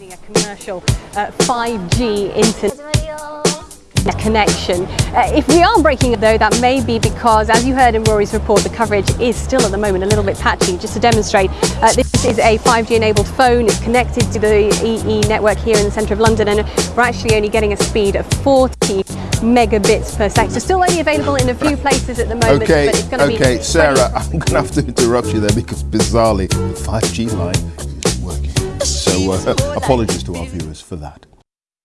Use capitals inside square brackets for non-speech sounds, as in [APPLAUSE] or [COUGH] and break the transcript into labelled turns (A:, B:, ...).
A: using a commercial uh, 5G internet connection. Uh, if we are breaking it though, that may be because, as you heard in Rory's report, the coverage is still at the moment a little bit patchy. Just to demonstrate, uh, this is a 5G enabled phone. It's connected to the EE network here in the centre of London and we're actually only getting a speed of 40 megabits per second. So still only available in a few places at the moment.
B: Okay,
A: but it's going to
B: okay, Sarah, [LAUGHS] I'm going to have to interrupt you there because bizarrely the 5G line isn't working. So uh, apologies to our viewers for that.